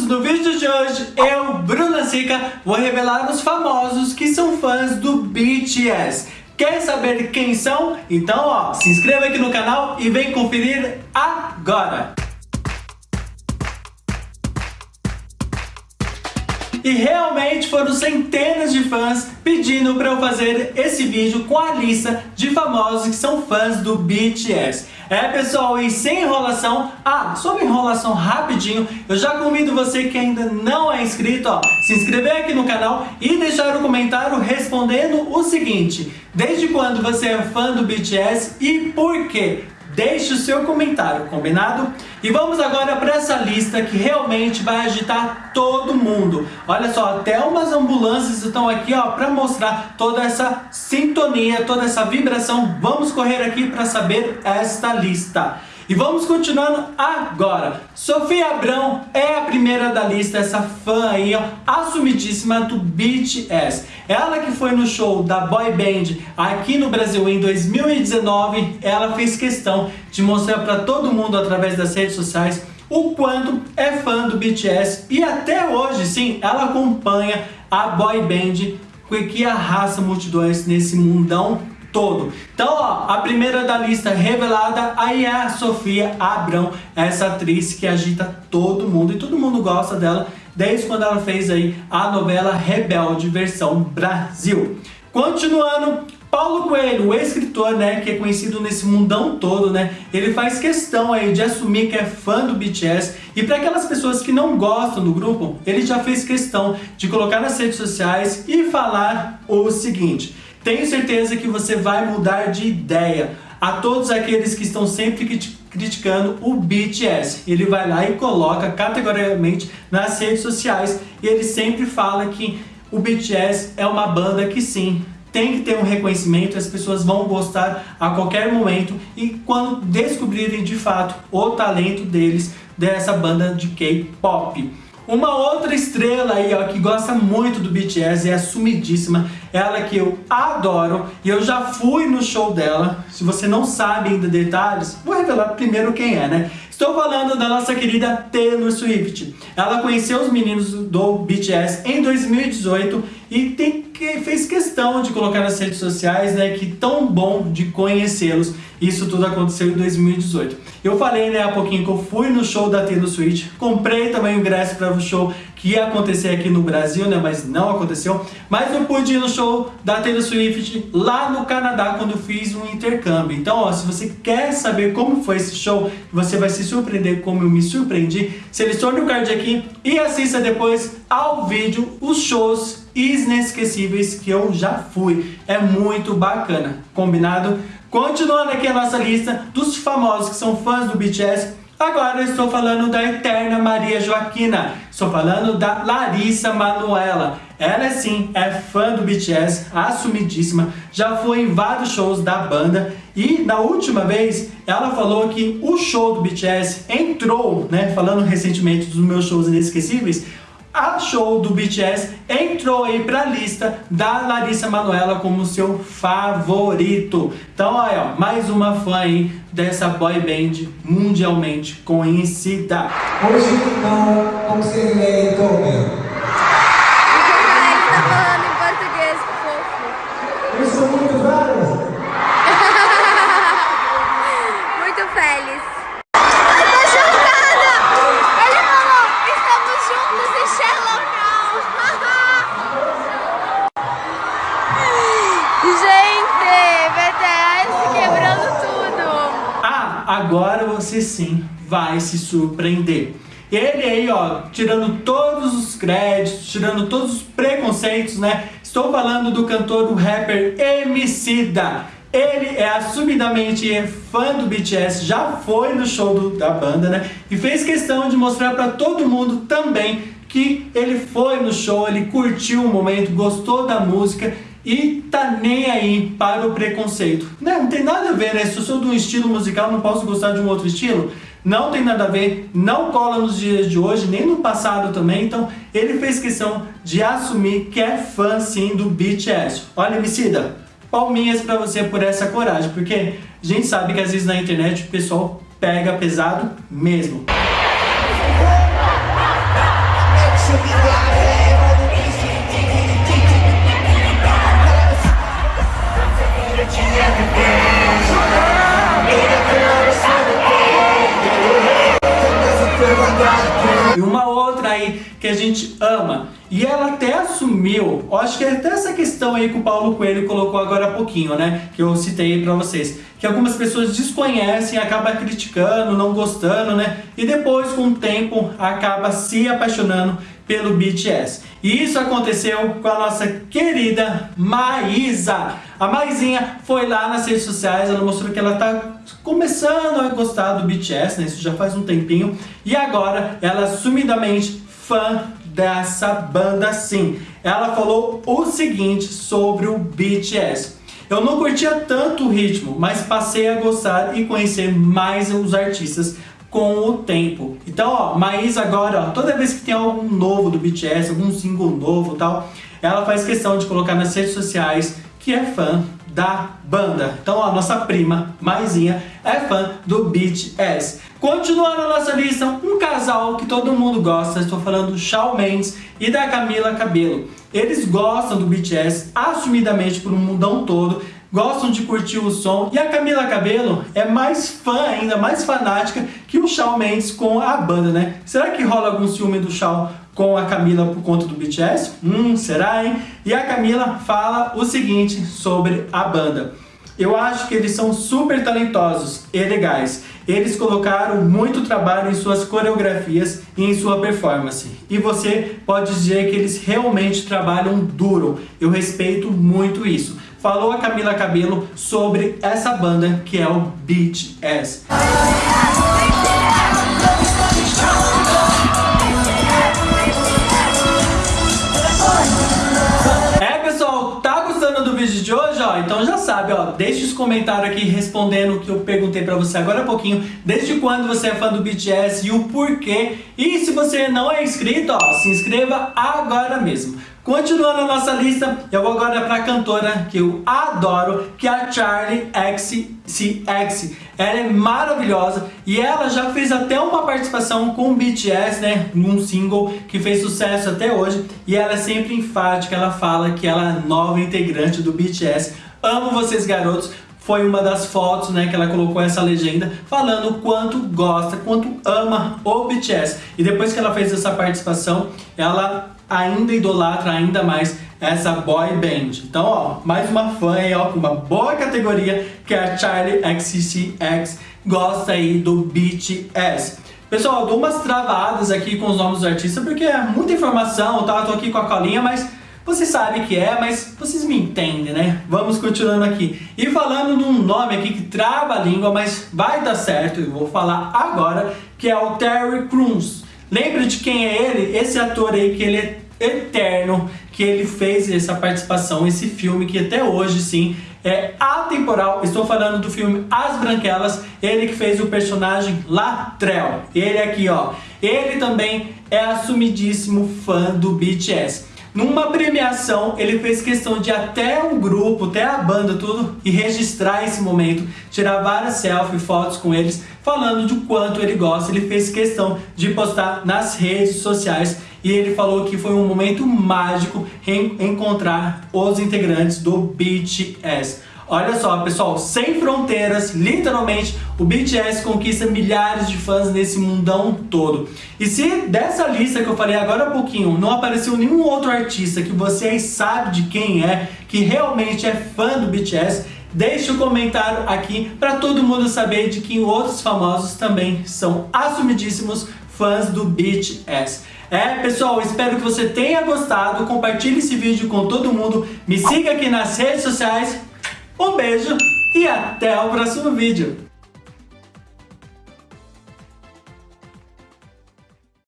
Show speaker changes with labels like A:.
A: famosos, no vídeo de hoje eu, Bruna Sica, vou revelar os famosos que são fãs do BTS. Quer saber quem são? Então ó, se inscreva aqui no canal e vem conferir agora! E realmente foram centenas de fãs pedindo para eu fazer esse vídeo com a lista de famosos que são fãs do BTS. É pessoal, e sem enrolação, ah, sobre enrolação rapidinho, eu já convido você que ainda não é inscrito, ó, se inscrever aqui no canal e deixar um comentário respondendo o seguinte, desde quando você é fã do BTS e por quê? Deixe o seu comentário, combinado? E vamos agora para essa lista que realmente vai agitar todo mundo. Olha só, até umas ambulâncias estão aqui ó para mostrar toda essa sintonia, toda essa vibração. Vamos correr aqui para saber esta lista. E vamos continuando agora. Sofia Abrão é a primeira da lista, essa fã aí, ó, assumidíssima do BTS. Ela que foi no show da boy band aqui no Brasil em 2019, ela fez questão de mostrar para todo mundo através das redes sociais o quanto é fã do BTS e até hoje, sim, ela acompanha a boy band que arrasta multidões nesse mundão todo. Então, ó, a primeira da lista revelada aí é a Sofia Abrão, essa atriz que agita todo mundo e todo mundo gosta dela desde quando ela fez aí a novela Rebelde versão Brasil. Continuando, Paulo Coelho, o escritor, né, que é conhecido nesse mundão todo, né, ele faz questão aí de assumir que é fã do BTS e para aquelas pessoas que não gostam do grupo, ele já fez questão de colocar nas redes sociais e falar o seguinte: tenho certeza que você vai mudar de ideia. A todos aqueles que estão sempre criticando o BTS. Ele vai lá e coloca categoricamente nas redes sociais e ele sempre fala que o BTS é uma banda que sim, tem que ter um reconhecimento, as pessoas vão gostar a qualquer momento e quando descobrirem de fato o talento deles, dessa banda de K-pop. Uma outra estrela aí, ó, que gosta muito do BTS, é assumidíssima, ela que eu adoro, e eu já fui no show dela. Se você não sabe ainda detalhes, vou revelar primeiro quem é, né? Estou falando da nossa querida Taylor Swift. Ela conheceu os meninos do BTS em 2018 e tem fez questão de colocar nas redes sociais né, que tão bom de conhecê-los. Isso tudo aconteceu em 2018. Eu falei né, há pouquinho que eu fui no show da Taylor Swift, comprei também o ingresso para o show que ia acontecer aqui no Brasil, né, mas não aconteceu. Mas eu pude ir no show da Taylor Swift lá no Canadá quando fiz um intercâmbio. Então, ó, se você quer saber como foi esse show, você vai se surpreender como eu me surpreendi. Selecione o card aqui e assista depois ao vídeo os shows inesquecíveis que eu já fui. É muito bacana, combinado? Continuando aqui a nossa lista dos famosos que são fãs do BTS, agora eu estou falando da eterna Maria Joaquina, estou falando da Larissa Manuela. Ela sim é fã do BTS, assumidíssima, já foi em vários shows da banda e na última vez ela falou que o show do BTS entrou, né, falando recentemente dos meus shows inesquecíveis, a show do BTS entrou aí para a lista da Larissa Manoela como seu favorito. Então, olha, ó, mais uma fã aí dessa boy band mundialmente conhecida.
B: Você
A: sim vai se surpreender. Ele aí, ó, tirando todos os créditos, tirando todos os preconceitos, né? Estou falando do cantor, do rapper Emicida. Ele é assumidamente fã do BTS, já foi no show do, da banda, né? E fez questão de mostrar para todo mundo também que ele foi no show, ele curtiu o momento, gostou da música e tá nem aí para o preconceito. Não, não tem nada a ver, né? Se eu sou de um estilo musical, não posso gostar de um outro estilo? Não tem nada a ver, não cola nos dias de hoje, nem no passado também. Então, ele fez questão de assumir que é fã, sim, do BTS. Olha, Emicida, palminhas pra você por essa coragem, porque a gente sabe que às vezes na internet o pessoal pega pesado mesmo. E uma outra aí que a gente ama. E ela até assumiu, acho que é até essa questão aí que o Paulo Coelho colocou agora há pouquinho, né? Que eu citei para vocês. Que algumas pessoas desconhecem, acaba criticando, não gostando, né? E depois, com o tempo, acaba se apaixonando pelo BTS. E isso aconteceu com a nossa querida Maísa. A Maisinha foi lá nas redes sociais, ela mostrou que ela tá começando a gostar do BTS, né? Isso já faz um tempinho. E agora ela sumidamente fã dessa banda sim. Ela falou o seguinte sobre o BTS. Eu não curtia tanto o ritmo, mas passei a gostar e conhecer mais os artistas com o tempo. Então, ó, Maísa agora, ó, toda vez que tem algum novo do BTS, algum single novo tal, ela faz questão de colocar nas redes sociais que é fã da banda. Então, ó, nossa prima, Maisinha, é fã do BTS. Continuando a nossa lista, um casal que todo mundo gosta, estou falando do Shawn Mendes e da Camila Cabello. Eles gostam do BTS assumidamente por um mundão todo, gostam de curtir o som e a Camila Cabello é mais fã ainda, mais fanática que o Shawn Mendes com a banda, né? Será que rola algum ciúme do Shawn com a Camila por conta do BTS? Hum, será, hein? E a Camila fala o seguinte sobre a banda. Eu acho que eles são super talentosos e legais. Eles colocaram muito trabalho em suas coreografias e em sua performance. E você pode dizer que eles realmente trabalham duro. Eu respeito muito isso. Falou a Camila Cabello sobre essa banda que é o BTS. Vídeo de hoje, ó, então já sabe, ó, deixe os comentários aqui respondendo o que eu perguntei pra você agora há pouquinho, desde quando você é fã do BTS e o porquê. E se você não é inscrito, ó, se inscreva agora mesmo. Continuando a nossa lista, eu vou agora para a cantora que eu adoro, que é a Charlie XCX. Ela é maravilhosa e ela já fez até uma participação com o BTS, né, num single que fez sucesso até hoje. E ela é sempre enfática, ela fala que ela é nova integrante do BTS. Amo vocês garotos, foi uma das fotos né, que ela colocou essa legenda falando o quanto gosta, quanto ama o BTS. E depois que ela fez essa participação, ela ainda idolatra ainda mais essa boy band. Então, ó, mais uma fã aí, ó, com uma boa categoria, que é a Charlie XCX, gosta aí do BTS. Pessoal, dou umas travadas aqui com os nomes dos artistas, porque é muita informação, tá? Eu tô aqui com a colinha, mas você sabe que é, mas vocês me entendem, né? Vamos continuando aqui. E falando num nome aqui que trava a língua, mas vai dar certo, eu vou falar agora, que é o Terry Crews. Lembra de quem é ele? Esse ator aí que ele é eterno, que ele fez essa participação, esse filme que até hoje, sim, é atemporal. Estou falando do filme As Branquelas, ele que fez o personagem Latrell. Ele aqui, ó. Ele também é assumidíssimo fã do BTS. Numa premiação, ele fez questão de até o grupo, até a banda, tudo, e registrar esse momento, tirar várias selfies, fotos com eles, falando de quanto ele gosta. Ele fez questão de postar nas redes sociais e ele falou que foi um momento mágico encontrar os integrantes do BTS. Olha só, pessoal, sem fronteiras, literalmente, o BTS conquista milhares de fãs nesse mundão todo. E se dessa lista que eu falei agora há pouquinho não apareceu nenhum outro artista que você aí sabe de quem é, que realmente é fã do BTS, deixe o um comentário aqui para todo mundo saber de que outros famosos também são assumidíssimos fãs do BTS. É, pessoal, espero que você tenha gostado, compartilhe esse vídeo com todo mundo, me siga aqui nas redes sociais um beijo e até o próximo vídeo.